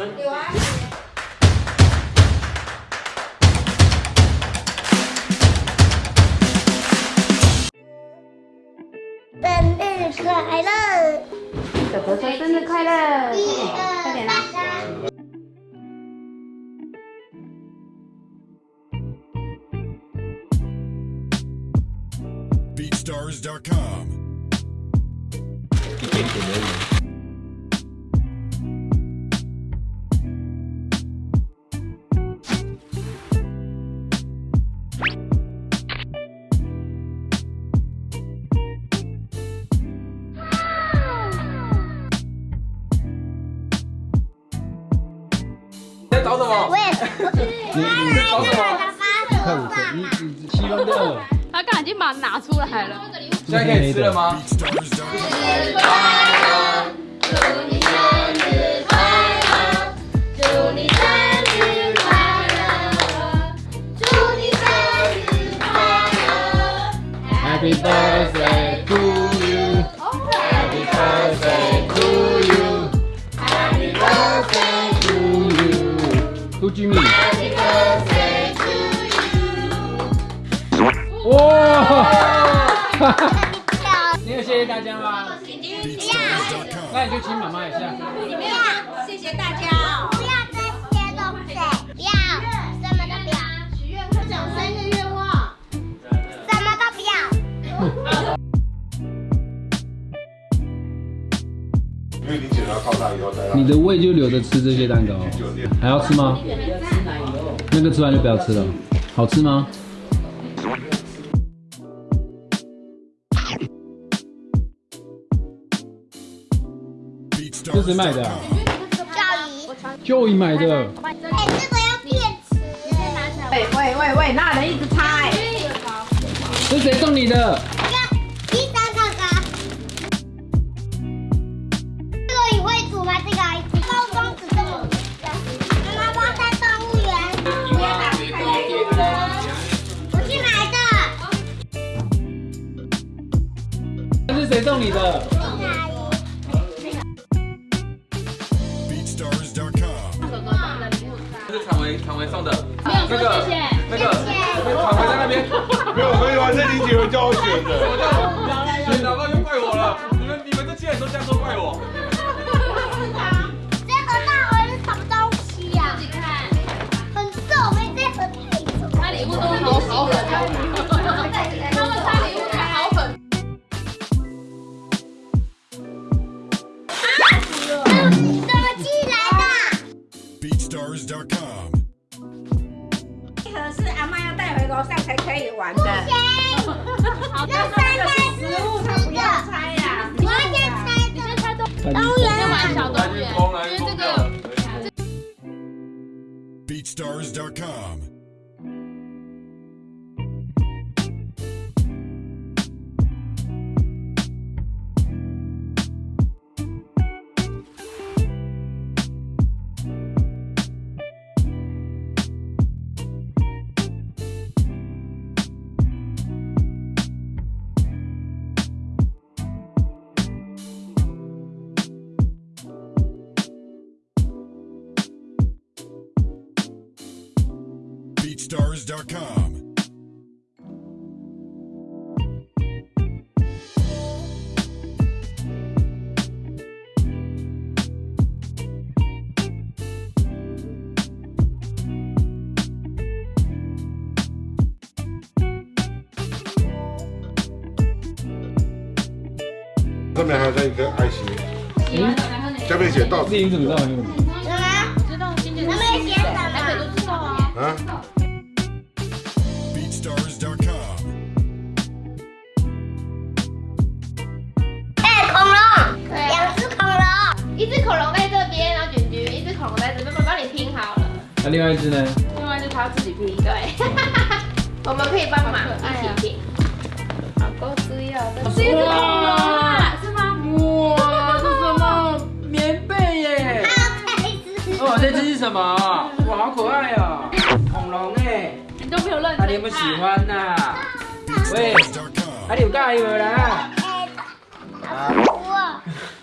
生。有啊。生日快乐！哥哥说生日快乐！快点啦！BeatStars.com. 一点点而已。我也你你在找什么？发快五岁，你你七分的，他刚才已经把它拿出来了。现在可以吃了吗？BeatStars.com. 祝你生日快乐！祝你生日快乐 Happy birthday to you. Happy birthday to you. Happy birthday to you. 哇！哈哈，你 有谢谢大家吗？那你就请妈妈一下。因为你检查靠大以后再你的胃就留着吃这些蛋糕，还要吃吗？那个吃完就不要吃了。好吃吗？这谁买的啊 BeatStars.com. 教仪，？Joey 买的。哎，这个要电池。喂喂喂喂，那人一直猜。这谁送你的？送你的是常维常维送的。没有那个谢谢。那个常维在那边。没有，没有啊，是林姐 BeatStars.com. 这盒是阿妈要带回楼上才可以玩的。那三袋是食物他不要拆呀。我要先猜的。猜动动物园玩小动物园，因为这个 BeatStars.com. 上面还有一个爱心，下面写到自己怎么知道很有名？什么？知道今天他们写什台北？都知道啊。啊.哎、恐龙，两只恐龙。一只恐龙在这边，然后卷卷，一只恐龙在这边，我帮你拼好了。那另外一只呢？另外一只它要自己拼，对。我们可以帮忙一起拼。好够滋要，这是一只恐龙啊，是吗？哇，这什么棉被耶？哦，这只是什么？哇，好可爱哦，恐龙哎，你有认啊，你有没有喜欢呐？喂，啊，BeatStars.com. 你有介意无啦？哎